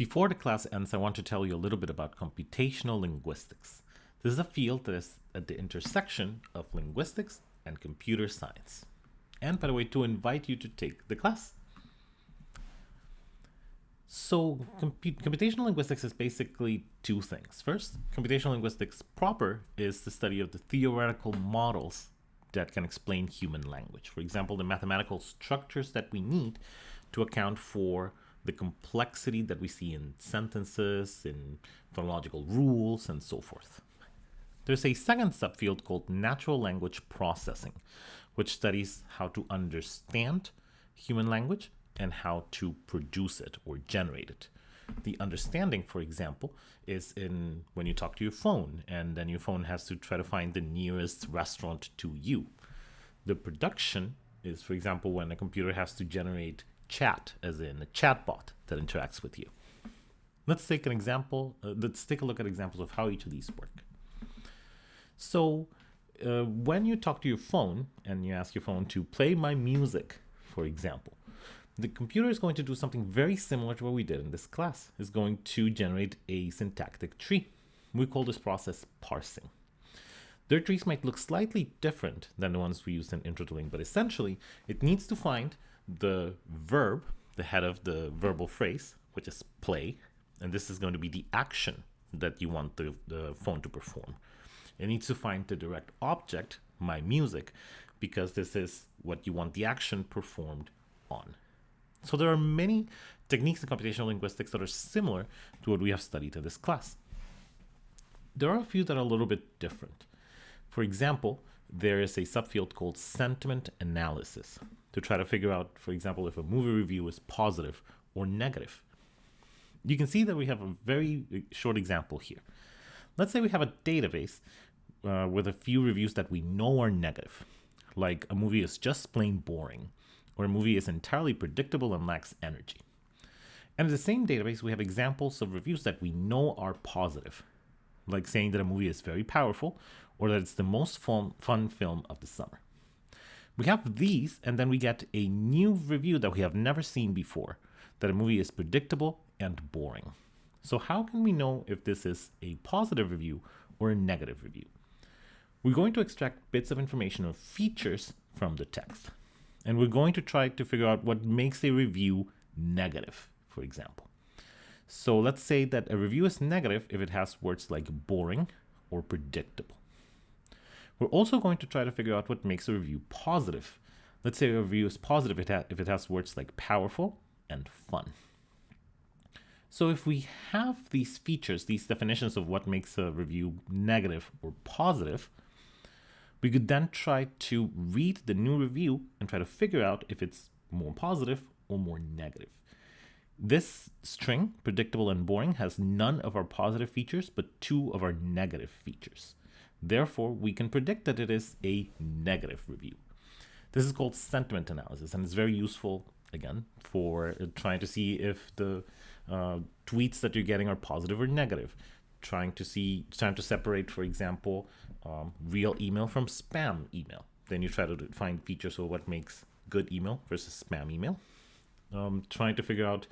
Before the class ends, I want to tell you a little bit about computational linguistics. This is a field that is at the intersection of linguistics and computer science. And by the way, to invite you to take the class. So comput computational linguistics is basically two things. First, computational linguistics proper is the study of the theoretical models that can explain human language. For example, the mathematical structures that we need to account for the complexity that we see in sentences, in phonological rules, and so forth. There's a second subfield called natural language processing, which studies how to understand human language and how to produce it or generate it. The understanding, for example, is in when you talk to your phone and then your phone has to try to find the nearest restaurant to you. The production is, for example, when a computer has to generate chat, as in a chatbot that interacts with you. Let's take an example. Uh, let's take a look at examples of how each of these work. So uh, when you talk to your phone and you ask your phone to play my music, for example, the computer is going to do something very similar to what we did in this class. It's going to generate a syntactic tree. We call this process parsing. Their trees might look slightly different than the ones we used in Intro but essentially it needs to find the verb, the head of the verbal phrase, which is play, and this is going to be the action that you want the, the phone to perform. It needs to find the direct object, my music, because this is what you want the action performed on. So there are many techniques in computational linguistics that are similar to what we have studied in this class. There are a few that are a little bit different. For example, there is a subfield called sentiment analysis to try to figure out, for example, if a movie review is positive or negative. You can see that we have a very short example here. Let's say we have a database uh, with a few reviews that we know are negative, like a movie is just plain boring, or a movie is entirely predictable and lacks energy. And in the same database, we have examples of reviews that we know are positive, like saying that a movie is very powerful or that it's the most fun, fun film of the summer. We have these, and then we get a new review that we have never seen before, that a movie is predictable and boring. So how can we know if this is a positive review or a negative review? We're going to extract bits of information or features from the text. And we're going to try to figure out what makes a review negative, for example. So let's say that a review is negative if it has words like boring or predictable. We're also going to try to figure out what makes a review positive. Let's say a review is positive if it has words like powerful and fun. So if we have these features, these definitions of what makes a review negative or positive, we could then try to read the new review and try to figure out if it's more positive or more negative. This string, predictable and boring, has none of our positive features, but two of our negative features. Therefore, we can predict that it is a negative review. This is called sentiment analysis, and it's very useful, again, for trying to see if the uh, tweets that you're getting are positive or negative. Trying to see, trying to separate, for example, um, real email from spam email. Then you try to find features of what makes good email versus spam email. Um, trying to figure out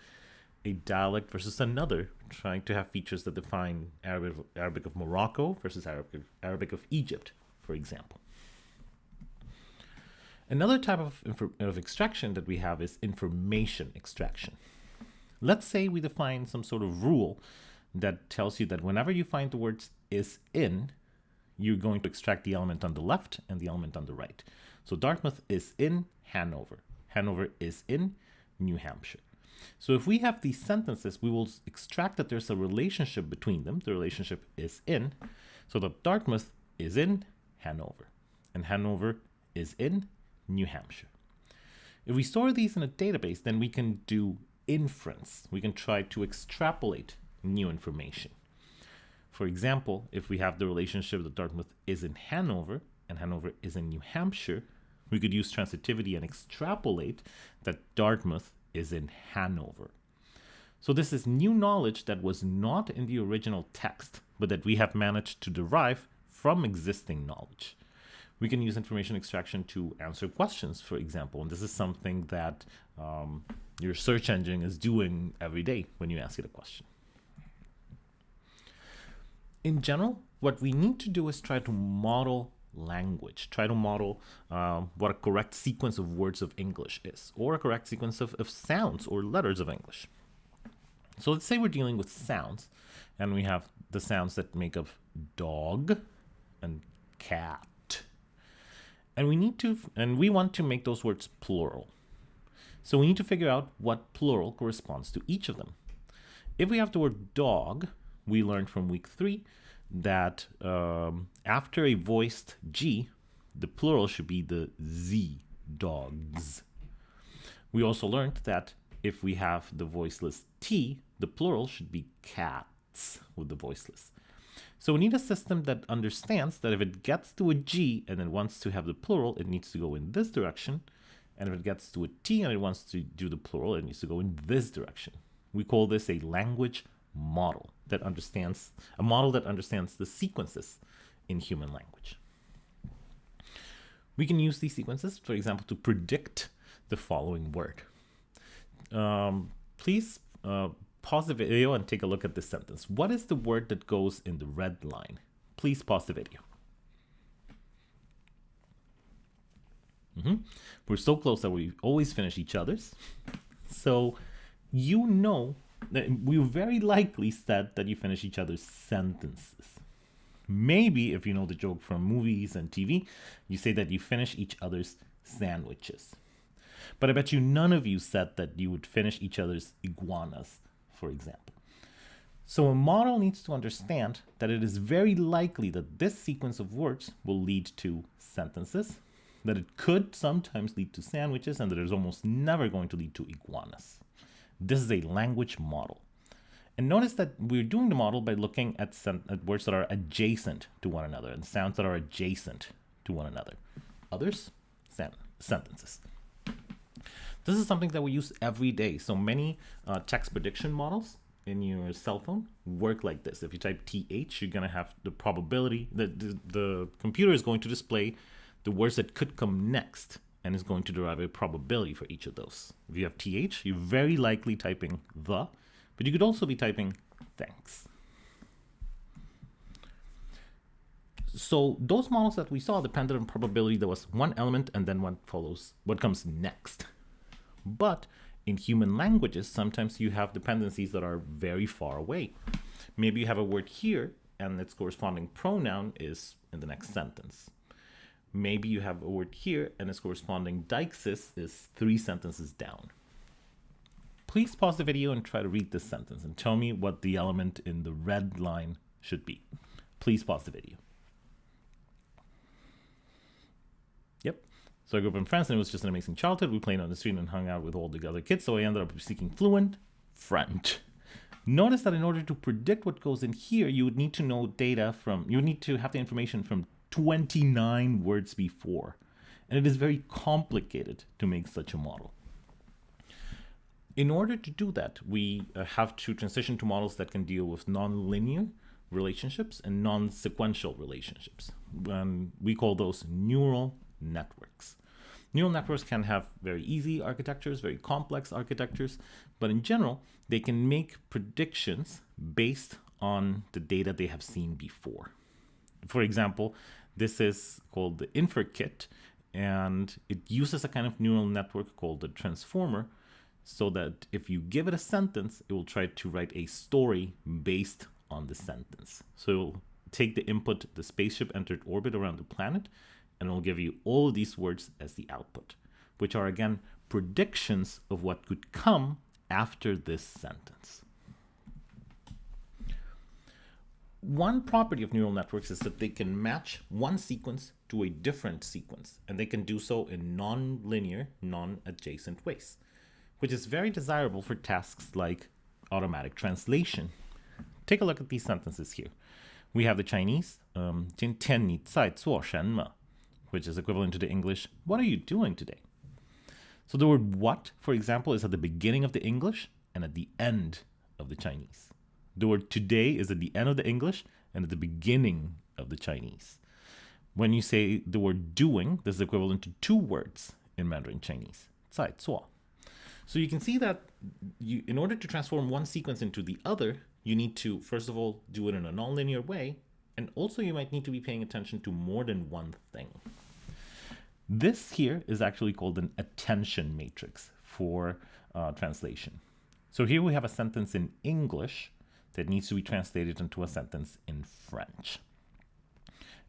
a dialect versus another, trying to have features that define Arabic, Arabic of Morocco versus Arabic, Arabic of Egypt, for example. Another type of, of extraction that we have is information extraction. Let's say we define some sort of rule that tells you that whenever you find the words is in, you're going to extract the element on the left and the element on the right. So Dartmouth is in Hanover. Hanover is in New Hampshire. So if we have these sentences, we will extract that there's a relationship between them. The relationship is in. So that Dartmouth is in Hanover and Hanover is in New Hampshire. If we store these in a database, then we can do inference. We can try to extrapolate new information. For example, if we have the relationship that Dartmouth is in Hanover and Hanover is in New Hampshire, we could use transitivity and extrapolate that Dartmouth is in Hanover. So this is new knowledge that was not in the original text, but that we have managed to derive from existing knowledge. We can use information extraction to answer questions, for example, and this is something that um, your search engine is doing every day when you ask it a question. In general, what we need to do is try to model language, try to model um, what a correct sequence of words of English is, or a correct sequence of, of sounds or letters of English. So let's say we're dealing with sounds, and we have the sounds that make up dog and cat. And we need to, and we want to make those words plural. So we need to figure out what plural corresponds to each of them. If we have the word dog, we learned from week three that um, after a voiced G, the plural should be the Z, dogs. We also learned that if we have the voiceless T, the plural should be cats with the voiceless. So we need a system that understands that if it gets to a G and it wants to have the plural, it needs to go in this direction. And if it gets to a T and it wants to do the plural, it needs to go in this direction. We call this a language model that understands, a model that understands the sequences in human language. We can use these sequences, for example, to predict the following word. Um, please uh, pause the video and take a look at this sentence. What is the word that goes in the red line? Please pause the video. Mm -hmm. We're so close that we always finish each other's. So you know we very likely said that you finish each other's sentences. Maybe, if you know the joke from movies and TV, you say that you finish each other's sandwiches. But I bet you none of you said that you would finish each other's iguanas, for example. So a model needs to understand that it is very likely that this sequence of words will lead to sentences, that it could sometimes lead to sandwiches, and that it is almost never going to lead to iguanas. This is a language model. And notice that we're doing the model by looking at, at words that are adjacent to one another and sounds that are adjacent to one another. Others, sen sentences. This is something that we use every day. So many uh, text prediction models in your cell phone work like this. If you type TH, you're going to have the probability that the, the computer is going to display the words that could come next and is going to derive a probability for each of those. If you have th, you're very likely typing the, but you could also be typing thanks. So those models that we saw depended on probability. There was one element and then what follows, what comes next. But in human languages, sometimes you have dependencies that are very far away. Maybe you have a word here and its corresponding pronoun is in the next sentence maybe you have a word here and its corresponding deixis is three sentences down. Please pause the video and try to read this sentence and tell me what the element in the red line should be. Please pause the video. Yep. So I grew up in France and it was just an amazing childhood. We played on the street and hung out with all the other kids, so I ended up speaking fluent French. Notice that in order to predict what goes in here, you would need to know data from, you would need to have the information from 29 words before. And it is very complicated to make such a model. In order to do that, we uh, have to transition to models that can deal with nonlinear relationships and non-sequential relationships. Um, we call those neural networks. Neural networks can have very easy architectures, very complex architectures, but in general, they can make predictions based on the data they have seen before. For example, this is called the InferKit, and it uses a kind of neural network called the transformer so that if you give it a sentence, it will try to write a story based on the sentence. So it'll take the input, the spaceship entered orbit around the planet, and it'll give you all these words as the output, which are again predictions of what could come after this sentence. One property of neural networks is that they can match one sequence to a different sequence, and they can do so in non-linear, non-adjacent ways, which is very desirable for tasks like automatic translation. Take a look at these sentences here. We have the Chinese, um, 今天你在做什么? which is equivalent to the English, what are you doing today? So the word what, for example, is at the beginning of the English and at the end of the Chinese. The word today is at the end of the English and at the beginning of the Chinese. When you say the word doing, this is equivalent to two words in Mandarin Chinese. So you can see that you, in order to transform one sequence into the other, you need to, first of all, do it in a nonlinear way. And also you might need to be paying attention to more than one thing. This here is actually called an attention matrix for uh, translation. So here we have a sentence in English that needs to be translated into a sentence in French.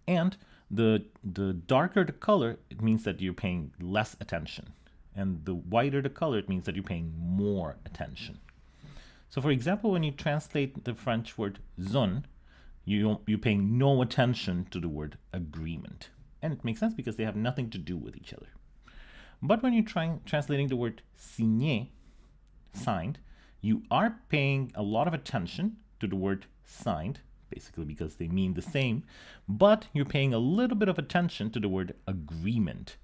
And the, the darker the color, it means that you're paying less attention. And the whiter the color, it means that you're paying more attention. So for example, when you translate the French word zone, you, you're paying no attention to the word agreement. And it makes sense because they have nothing to do with each other. But when you're trying translating the word signé, signed, you are paying a lot of attention to the word signed, basically because they mean the same, but you're paying a little bit of attention to the word agreement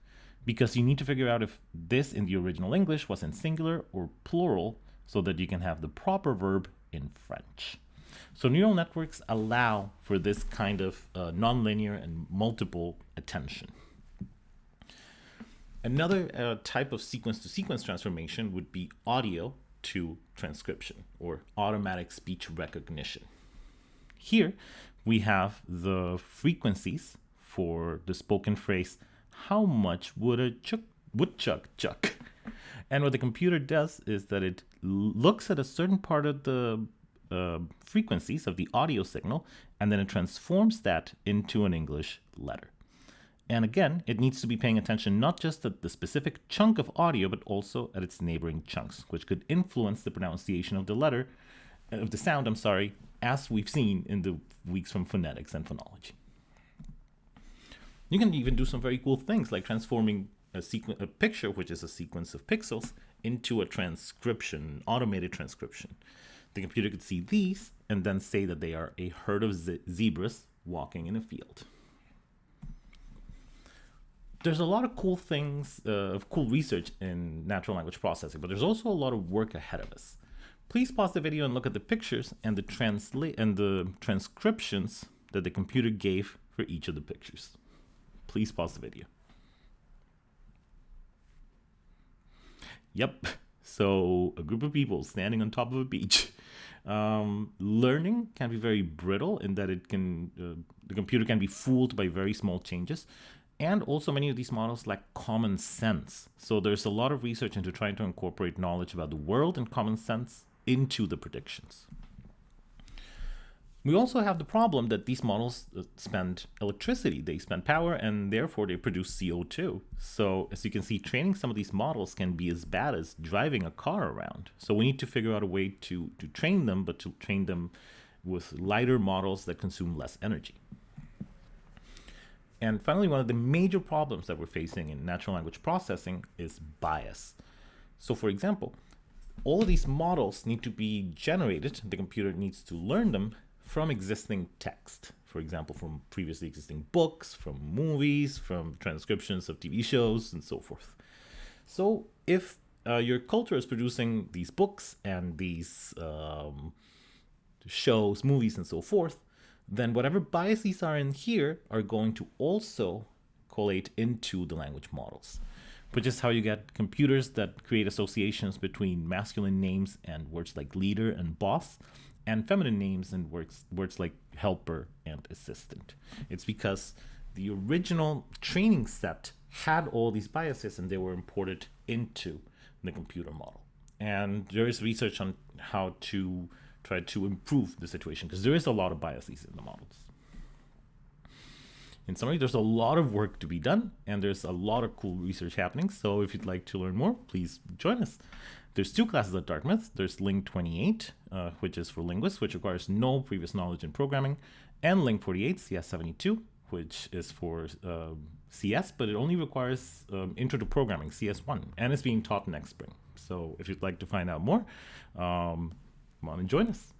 because you need to figure out if this in the original English was in singular or plural so that you can have the proper verb in French. So neural networks allow for this kind of uh, nonlinear and multiple attention. Another uh, type of sequence-to-sequence -sequence transformation would be audio to transcription or automatic speech recognition. Here we have the frequencies for the spoken phrase, how much would a chuck, woodchuck chuck? And what the computer does is that it looks at a certain part of the uh, frequencies of the audio signal, and then it transforms that into an English letter. And again, it needs to be paying attention not just at the specific chunk of audio, but also at its neighboring chunks, which could influence the pronunciation of the letter, uh, of the sound, I'm sorry, as we've seen in the weeks from phonetics and phonology. You can even do some very cool things like transforming a, a picture, which is a sequence of pixels, into a transcription, automated transcription. The computer could see these and then say that they are a herd of ze zebras walking in a field. There's a lot of cool things, uh, of cool research in natural language processing, but there's also a lot of work ahead of us. Please pause the video and look at the pictures and the translate and the transcriptions that the computer gave for each of the pictures. Please pause the video. Yep. So a group of people standing on top of a beach. Um, learning can be very brittle in that it can uh, the computer can be fooled by very small changes. And also many of these models lack common sense. So there's a lot of research into trying to incorporate knowledge about the world and common sense into the predictions. We also have the problem that these models uh, spend electricity, they spend power, and therefore they produce CO2. So as you can see, training some of these models can be as bad as driving a car around. So we need to figure out a way to, to train them, but to train them with lighter models that consume less energy. And finally, one of the major problems that we're facing in natural language processing is bias. So for example, all of these models need to be generated, the computer needs to learn them from existing text. For example, from previously existing books, from movies, from transcriptions of TV shows, and so forth. So if uh, your culture is producing these books and these um, shows, movies, and so forth, then whatever biases are in here are going to also collate into the language models, which is how you get computers that create associations between masculine names and words like leader and boss, and feminine names and words, words like helper and assistant. It's because the original training set had all these biases and they were imported into the computer model. And there is research on how to try to improve the situation because there is a lot of biases in the models. In summary, there's a lot of work to be done and there's a lot of cool research happening. So if you'd like to learn more, please join us. There's two classes at Dartmouth. There's Ling 28, uh, which is for linguists, which requires no previous knowledge in programming, and Ling 48, CS72, which is for uh, CS, but it only requires um, Intro to Programming, CS1, and it's being taught next spring. So if you'd like to find out more, um, come on and join us.